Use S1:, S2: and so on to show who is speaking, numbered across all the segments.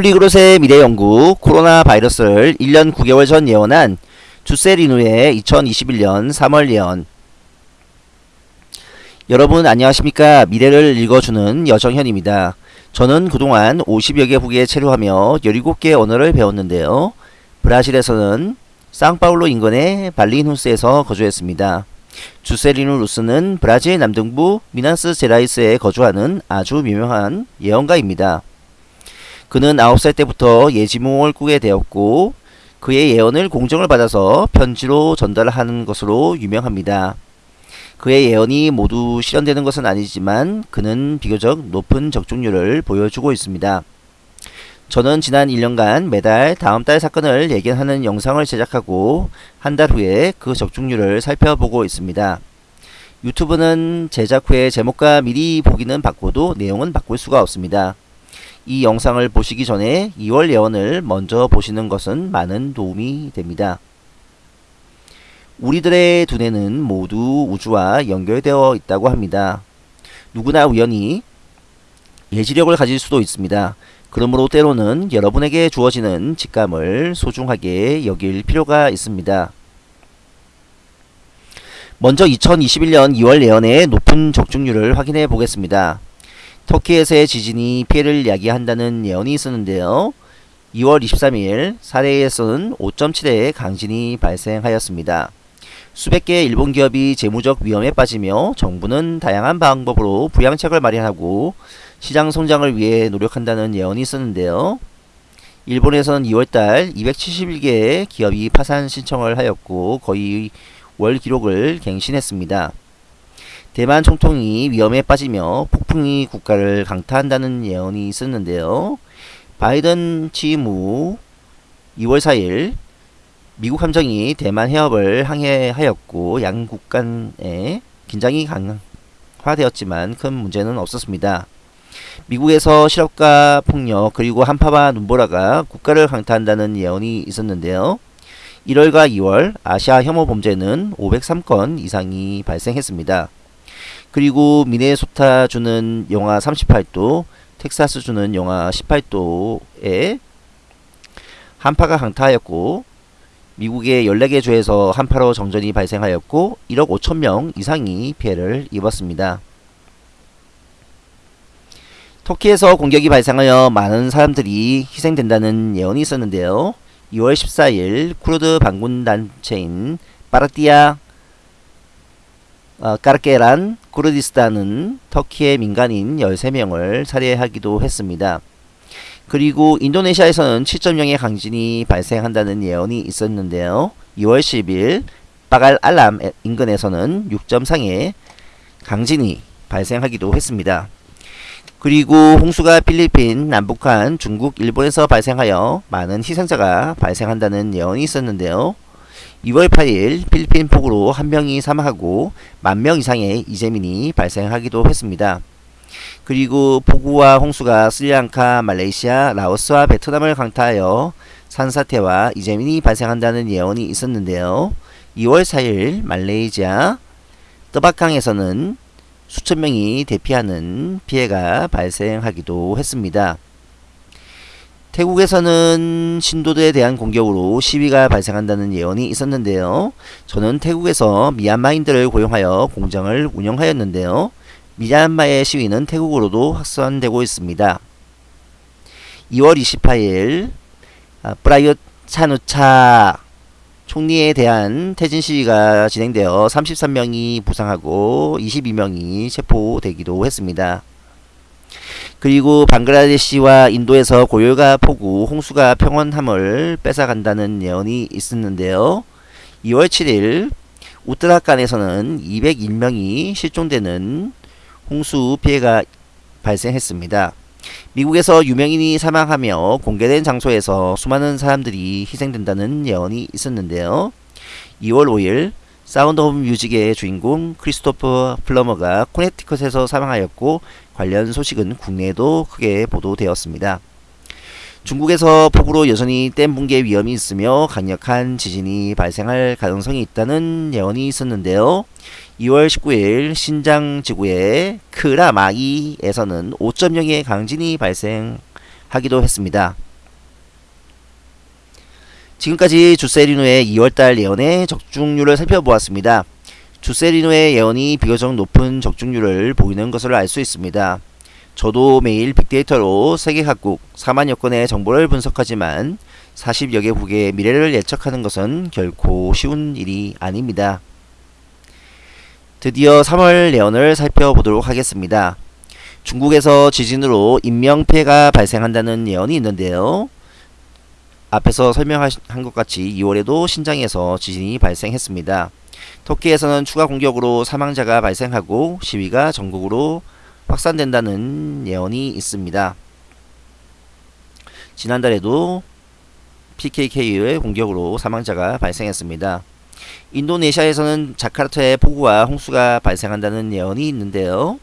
S1: 폴리그롯의 미래연구 코로나 바이러스를 1년 9개월 전 예언한 주세리누의 2021년 3월 예언 여러분 안녕하십니까 미래를 읽어주는 여정현입니다. 저는 그동안 50여 개 국에 체류하며 17개 언어를 배웠는데요. 브라질에서는 상파울로 인근의 발리누스에서 거주했습니다. 주세리누 루스는 브라질 남동부 미나스 제라이스에 거주하는 아주 유명한 예언가입니다. 그는 9살 때부터 예지몽을 꾸게 되었고 그의 예언을 공정을 받아서 편지로 전달하는 것으로 유명합니다. 그의 예언이 모두 실현되는 것은 아니지만 그는 비교적 높은 적중률을 보여주고 있습니다. 저는 지난 1년간 매달 다음 달 사건을 예견하는 영상을 제작하고 한 달 후에 그 적중률을 살펴보고 있습니다. 유튜브는 제작 후에 제목과 미리 보기는 바꿔도 내용은 바꿀 수가 없습니다. 이 영상을 보시기 전에 2월 예언을 먼저 보시는 것은 많은 도움이 됩니다. 우리들의 두뇌는 모두 우주와 연결되어 있다고 합니다. 누구나 우연히 예지력을 가질 수도 있습니다. 그러므로 때로는 여러분에게 주어지는 직감을 소중하게 여길 필요가 있습니다. 먼저 2021년 2월 예언의 높은 적중률을 확인해 보겠습니다. 터키에서의 지진이 피해를 야기한다는 예언이 있었는데요. 2월 23일 사레에서는 5.7의 강진이 발생하였습니다. 수백 개의 일본 기업이 재무적 위험에 빠지며 정부는 다양한 방법으로 부양책을 마련하고 시장 성장을 위해 노력한다는 예언이 있었는데요. 일본에서는 2월달 271개의 기업이 파산 신청을 하였고 거의 월 기록을 갱신했습니다. 대만 총통이 위험에 빠지며 폭풍이 국가를 강타한다는 예언이 있었는데요. 바이든 취임 후 2월 4일 미국 함정이 대만 해협을 항해하였고 양국 간의 긴장이 강화되었지만 큰 문제는 없었습니다. 미국에서 실업과 폭력 그리고 한파와 눈보라가 국가를 강타한다는 예언이 있었는데요. 1월과 2월 아시아 혐오 범죄는 503건 이상이 발생했습니다. 그리고 미네소타 주는 영하 38도, 텍사스 주는 영하 18도에 한파가 강타하였고 미국의 14개 주에서 한파로 정전이 발생하였고 1억 5천 명 이상이 피해를 입었습니다. 터키에서 공격이 발생하여 많은 사람들이 희생된다는 예언이 있었는데요. 2월 14일 쿠르드 반군단체인 파르티아 어, 까르케란 쿠르디스탄은 터키의 민간인 13명을 살해하기도 했습니다. 그리고 인도네시아에서는 7.0의 강진이 발생한다는 예언이 있었는데요. 2월 10일 바갈 알람 인근에서는 6.3의 강진이 발생하기도 했습니다. 그리고 홍수가 필리핀, 남북한, 중국, 일본에서 발생하여 많은 희생자가 발생한다는 예언이 있었는데요. 2월 8일 필리핀 폭우로 한 명이 사망하고 만 명 이상의 이재민이 발생하기도 했습니다. 그리고 폭우와 홍수가 스리랑카, 말레이시아, 라오스와 베트남을 강타하여 산사태와 이재민이 발생한다는 예언이 있었는데요. 2월 4일 말레이시아 뜨바캉에서는 수천 명이 대피하는 피해가 발생하기도 했습니다. 태국에서는 신도들에 대한 공격으로 시위가 발생한다는 예언이 있었는데요. 저는 태국에서 미얀마인들을 고용하여 공장을 운영하였는데요. 미얀마의 시위는 태국으로도 확산되고 있습니다. 2월 28일 브라이엇 차누차 총리에 대한 퇴진 시위가 진행되어 33명이 부상하고 22명이 체포되기도 했습니다. 그리고 방글라데시와 인도에서 고열과 폭우, 홍수가 평온함을 뺏어간다는 예언이 있었는데요. 2월 7일 우트라칸에서는 201명이 실종되는 홍수 피해가 발생했습니다. 미국에서 유명인이 사망하며 공개된 장소에서 수많은 사람들이 희생된다는 예언이 있었는데요. 2월 5일 사운드 오브 뮤직의 주인공 크리스토퍼 플러머가 코네티컷에서 사망하였고 관련 소식은 국내에도 크게 보도되었습니다. 중국에서 폭우로 여전히 댐 붕괴 위험이 있으며 강력한 지진이 발생할 가능성이 있다는 예언이 있었는데요. 2월 19일 신장 지구의 크라마이에서는 5.0의 강진이 발생하기도 했습니다. 지금까지 주세리노의 2월달 예언의 적중률을 살펴보았습니다. 주세리노의 예언이 비교적 높은 적중률을 보이는 것을 알 수 있습니다. 저도 매일 빅데이터로 세계 각국 4만여 건의 정보를 분석하지만 40여 개국의 미래를 예측하는 것은 결코 쉬운 일이 아닙니다. 드디어 3월 예언을 살펴보도록 하겠습니다. 중국에서 지진으로 인명피해가 발생한다는 예언이 있는데요. 앞에서 설명한 것 같이 2월에도 신장에서 지진이 발생했습니다. 터키에서는 추가 공격으로 사망자가 발생하고 시위가 전국으로 확산된다는 예언이 있습니다. 지난달에도 PKK의 공격으로 사망자가 발생했습니다. 인도네시아에서는 자카르타에 폭우와 홍수가 발생한다는 예언이 있는데요.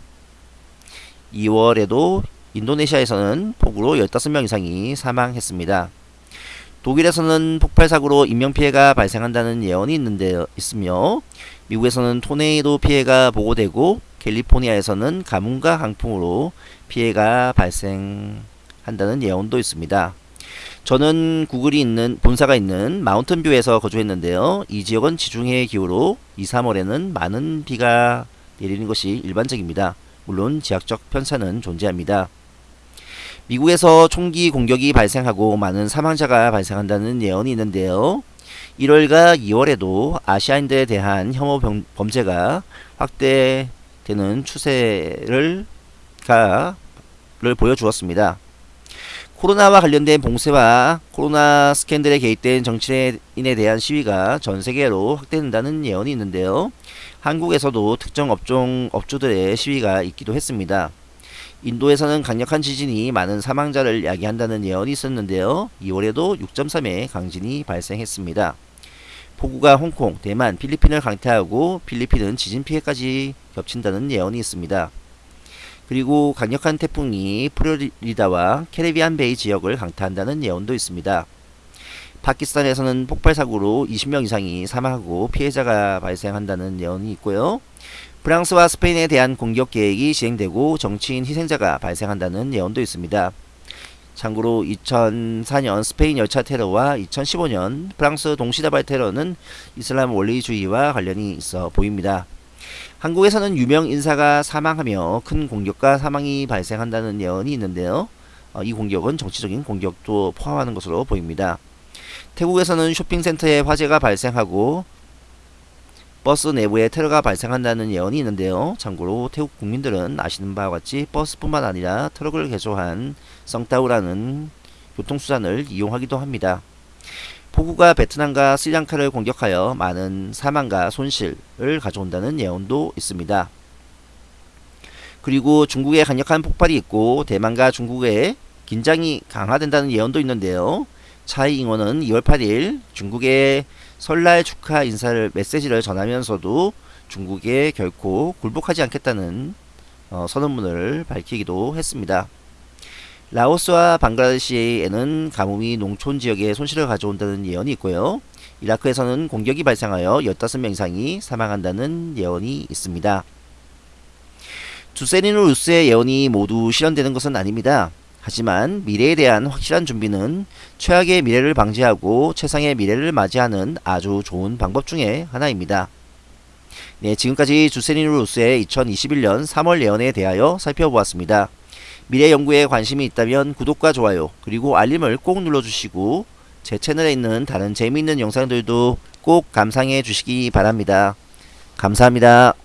S1: 2월에도 인도네시아에서는 폭우로 15명 이상이 사망했습니다. 독일에서는 폭발 사고로 인명 피해가 발생한다는 예언이 있는데 있으며 미국에서는 토네이도 피해가 보고되고 캘리포니아에서는 가뭄과 강풍으로 피해가 발생한다는 예언도 있습니다. 저는 구글이 있는 본사가 있는 마운튼뷰에서 거주했는데요. 이 지역은 지중해 기후로 2, 3월에는 많은 비가 내리는 것이 일반적입니다. 물론 지역적 편차는 존재합니다. 미국에서 총기 공격이 발생하고 많은 사망자가 발생한다는 예언이 있는데요. 1월과 2월에도 아시아인들에 대한 혐오 범죄가 확대되는 추세를 가를 보여주었습니다. 코로나와 관련된 봉쇄와 코로나 스캔들에 개입된 정치인에 대한 시위가 전 세계로 확대된다는 예언이 있는데요. 한국에서도 특정 업종 업주들의 시위가 있기도 했습니다. 인도에서는 강력한 지진이 많은 사망자를 야기한다는 예언이 있었는데요. 2월에도 6.3의 강진이 발생했습니다. 폭우가 홍콩, 대만, 필리핀을 강타하고 필리핀은 지진 피해까지 겹친다는 예언이 있습니다. 그리고 강력한 태풍이 프로리다와 캐리비안 베이 지역을 강타한다는 예언도 있습니다. 파키스탄에서는 폭발 사고로 20명 이상이 사망하고 피해자가 발생한다는 예언이 있고요. 프랑스와 스페인에 대한 공격 계획이 진행되고 정치인 희생자가 발생한다는 예언도 있습니다. 참고로 2004년 스페인 열차 테러와 2015년 프랑스 동시다발 테러는 이슬람 원리주의와 관련이 있어 보입니다. 한국에서는 유명 인사가 사망하며 큰 공격과 사망이 발생한다는 예언이 있는데요. 어, 이 공격은 정치적인 공격도 포함하는 것으로 보입니다. 태국에서는 쇼핑센터에 화재가 발생하고 버스 내부에 테러가 발생한다는 예언이 있는데요. 참고로 태국 국민들은 아시는 바와 같이 버스뿐만 아니라 트럭을 개조한 썽따우라는 교통수단을 이용하기도 합니다. 폭우가 베트남과 스리랑카를 공격하여 많은 사망과 손실을 가져온다는 예언도 있습니다. 그리고 중국에 강력한 폭발이 있고 대만과 중국의 긴장이 강화된다는 예언도 있는데요. 차이 잉원은 2월 8일 중국의 설날 축하 인사를 메시지를 전하면서도 중국에 결코 굴복하지 않겠다는 어, 선언문을 밝히기도 했습니다. 라오스와 방글라데시에는 가뭄이 농촌 지역에 손실을 가져온다는 예언이 있고요. 이라크에서는 공격이 발생하여 15명 이상이 사망한다는 예언이 있습니다. 두세리노 루스의 예언이 모두 실현되는 것은 아닙니다. 하지만 미래에 대한 확실한 준비는 최악의 미래를 방지하고 최상의 미래를 맞이하는 아주 좋은 방법 중에 하나입니다. 네, 지금까지 주세니루스의 2021년 3월 예언에 대하여 살펴보았습니다. 미래 연구에 관심이 있다면 구독과 좋아요 그리고 알림을 꼭 눌러주시고 제 채널에 있는 다른 재미있는 영상들도 꼭 감상해 주시기 바랍니다. 감사합니다.